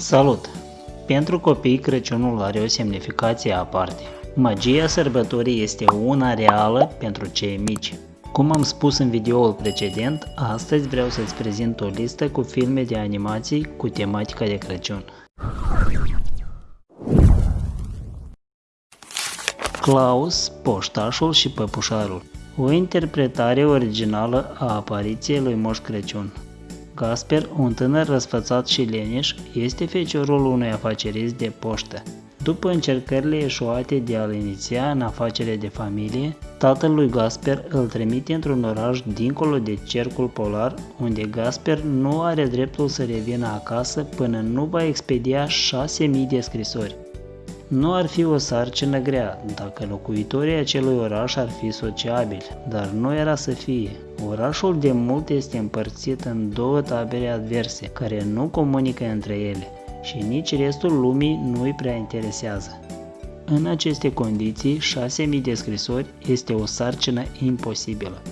Salut! Pentru copii Crăciunul are o semnificație aparte. Magia sărbătorii este una reală pentru cei mici. Cum am spus în videoul precedent, astăzi vreau să-ți prezint o listă cu filme de animații cu tematica de Crăciun. Klaus, Poștașul și Păpușarul O interpretare originală a apariției lui Moș Crăciun Gasper, un tânăr răsfățat și leniș, este feciorul unui afacerist de poștă. După încercările eșuate de a-l iniția în afacere de familie, tatăl lui Gasper îl trimite într-un oraș dincolo de cercul polar, unde Gasper nu are dreptul să revină acasă până nu va expedia 6000 de scrisori. Nu ar fi o sarcină grea dacă locuitorii acelui oraș ar fi sociabili, dar nu era să fie. Orașul de mult este împărțit în două tabere adverse, care nu comunică între ele și nici restul lumii nu îi prea interesează. În aceste condiții, 6.000 de scrisori este o sarcină imposibilă.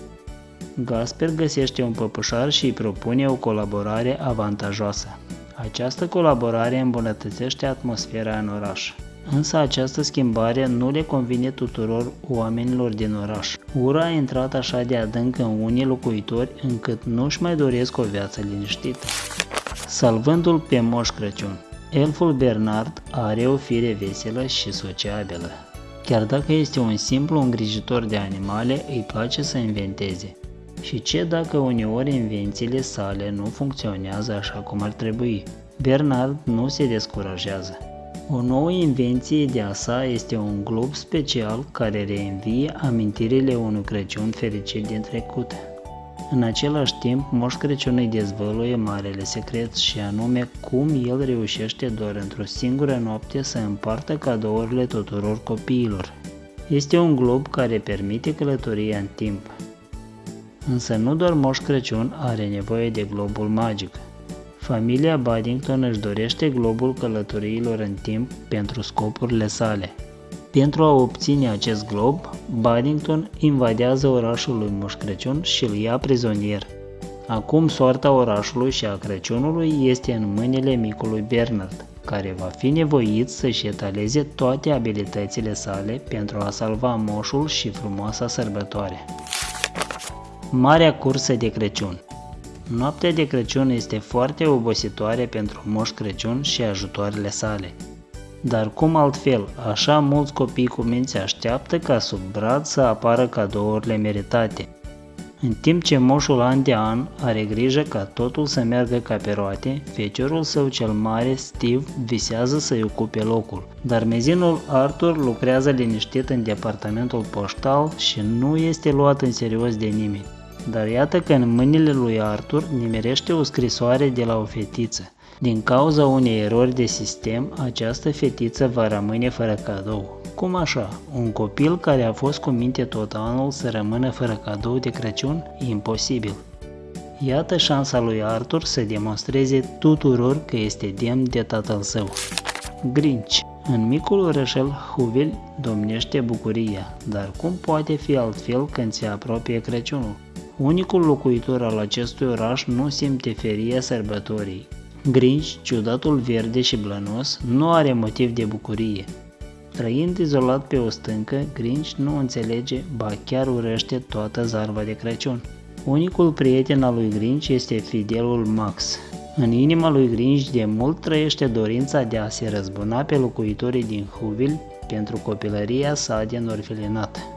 Gasper găsește un păpușar și îi propune o colaborare avantajoasă. Această colaborare îmbunătățește atmosfera în oraș. Însă această schimbare nu le convine tuturor oamenilor din oraș. Ura a intrat așa de adânc în unii locuitori încât nu-și mai doresc o viață liniștită. Salvându-l pe Moș Crăciun Elful Bernard are o fire veselă și sociabilă. Chiar dacă este un simplu îngrijitor de animale, îi place să inventeze. Și ce dacă uneori invențiile sale nu funcționează așa cum ar trebui? Bernard nu se descurajează. O nouă invenție de a sa este un glob special care reînvie amintirile unui Crăciun fericit din trecut. În același timp, Moș Crăciun îi dezvăluie marele secret și anume cum el reușește doar într-o singură noapte să împartă cadourile tuturor copiilor. Este un glob care permite călătoria în timp. Însă nu doar Moș Crăciun are nevoie de globul magic. Familia Baddington își dorește globul călătoriilor în timp pentru scopurile sale. Pentru a obține acest glob, Baddington invadează orașul lui Moș Crăciun și îl ia prizonier. Acum soarta orașului și a Crăciunului este în mâinile micului Bernard, care va fi nevoit să-și etaleze toate abilitățile sale pentru a salva moșul și frumoasa sărbătoare. Marea cursă de Crăciun Noaptea de Crăciun este foarte obositoare pentru Moș Crăciun și ajutoarele sale. Dar cum altfel, așa mulți copii cu minți așteaptă ca sub brad să apară cadourile meritate. În timp ce moșul an de an are grijă ca totul să meargă ca pe roate, feciorul său cel mare, Steve, visează să-i ocupe locul. Dar mezinul Arthur lucrează liniștit în departamentul poștal și nu este luat în serios de nimeni. Dar iată că în mâinile lui Arthur nimerește o scrisoare de la o fetiță. Din cauza unei erori de sistem, această fetiță va rămâne fără cadou. Cum așa? Un copil care a fost cu minte tot anul să rămână fără cadou de Crăciun? Imposibil. Iată șansa lui Arthur să demonstreze tuturor că este demn de tatăl său. Grinch În micul orășel Huvil domnește bucuria, dar cum poate fi altfel când se apropie Crăciunul? Unicul locuitor al acestui oraș nu simte feria sărbătorii. Grinch, ciudatul verde și blănos, nu are motiv de bucurie. Trăind izolat pe o stâncă, Grinch nu înțelege, ba chiar urăște toată zarva de Crăciun. Unicul prieten al lui Grinch este fidelul Max. În inima lui Grinch de mult trăiește dorința de a se răzbuna pe locuitorii din Huvil pentru copilăria sa din orfelinat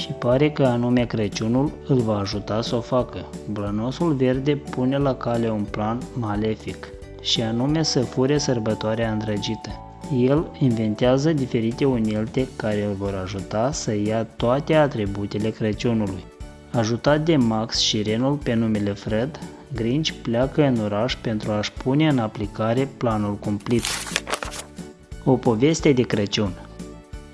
și pare că anume Crăciunul îl va ajuta să o facă. Blănosul verde pune la cale un plan malefic și anume să fure sărbătoarea îndrăgită. El inventează diferite unelte care îl vor ajuta să ia toate atributele Crăciunului. Ajutat de Max și Renul pe numele Fred, Grinch pleacă în oraș pentru a-și pune în aplicare planul cumplit. O poveste de Crăciun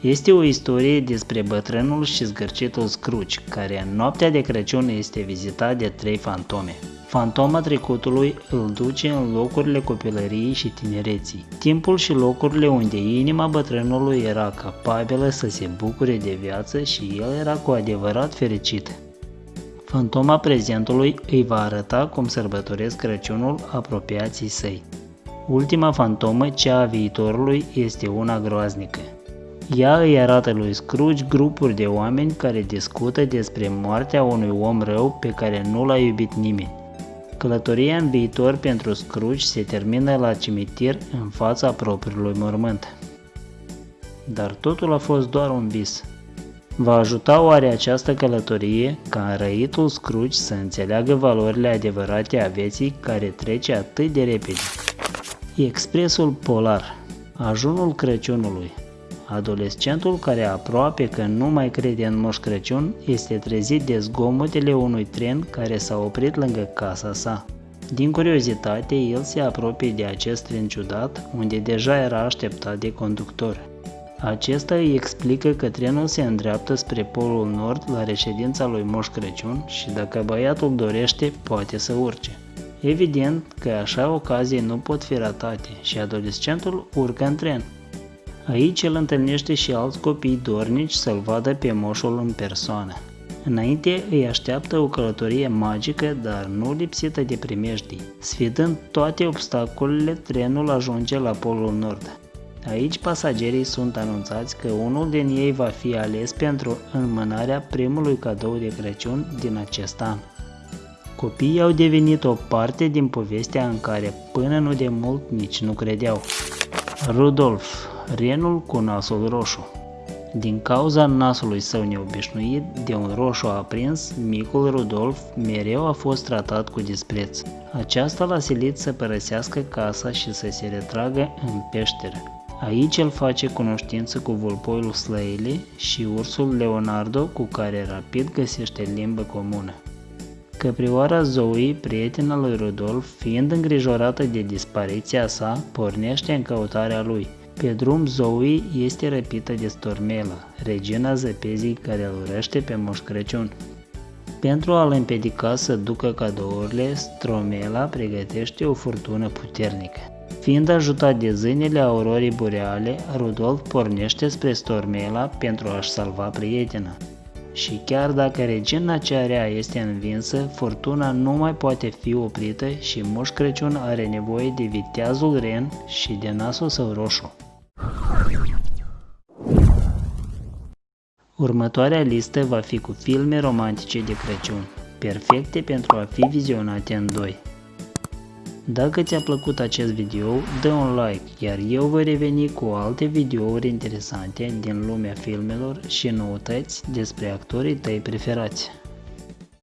este o istorie despre bătrânul și zgârcitul Scrooge, care în noaptea de Crăciun este vizitat de trei fantome. Fantoma trecutului îl duce în locurile copilăriei și tinereții, timpul și locurile unde inima bătrânului era capabilă să se bucure de viață și el era cu adevărat fericit. Fantoma prezentului îi va arăta cum sărbătoresc Crăciunul apropiații săi. Ultima fantomă, cea a viitorului, este una groaznică. Ea îi arată lui Scrooge grupuri de oameni care discută despre moartea unui om rău pe care nu l-a iubit nimeni. Călătoria în viitor pentru Scrooge se termină la cimitir în fața propriului mormânt. Dar totul a fost doar un vis. Va ajuta oare această călătorie ca înrăitul Scrooge să înțeleagă valorile adevărate a vieții care trece atât de repede? Expresul polar, ajunul Crăciunului. Adolescentul care aproape că nu mai crede în Moș Crăciun este trezit de zgomotele unui tren care s-a oprit lângă casa sa. Din curiozitate, el se apropie de acest tren ciudat, unde deja era așteptat de conductor. Acesta îi explică că trenul se îndreaptă spre Polul Nord la reședința lui Moș Crăciun și dacă băiatul dorește, poate să urce. Evident că așa ocazii nu pot fi ratate și adolescentul urcă în tren. Aici el întâlnește și alți copii dornici să-l vadă pe moșul în persoană. Înainte îi așteaptă o călătorie magică, dar nu lipsită de primejdii. Sfidând toate obstacolele, trenul ajunge la Polul Nord. Aici pasagerii sunt anunțați că unul din ei va fi ales pentru înmânarea primului cadou de Crăciun din acest an. Copiii au devenit o parte din povestea în care până nu de mult nici nu credeau. Rudolf, renul cu nasul roșu. Din cauza nasului său neobișnuit, de un roșu aprins, micul Rudolf mereu a fost tratat cu dispreț. Aceasta l-a silit să părăsească casa și să se retragă în peșteră. Aici el face cunoștință cu vulpoiul Slăile și ursul Leonardo cu care rapid găsește limbă comună. Căprioara Zoe, prietena lui Rudolf, fiind îngrijorată de dispariția sa, pornește în căutarea lui. Pe drum, Zoe este răpită de Stormela, regina zăpezii care îl urăște pe Moș Crăciun. Pentru a-l împiedica să ducă cadourile, Stromela pregătește o furtună puternică. Fiind ajutat de zânele aurorii boreale, Rudolf pornește spre Stormela pentru a-și salva prietena. Și chiar dacă regina cea rea este învinsă, furtuna nu mai poate fi oprită și Moș Crăciun are nevoie de viteazul ren și de nasul său roșu. Următoarea listă va fi cu filme romantice de Crăciun, perfecte pentru a fi vizionate în doi. Dacă ți-a plăcut acest video, dă un like, iar eu voi reveni cu alte videouri interesante din lumea filmelor și noutăți despre actorii tăi preferați.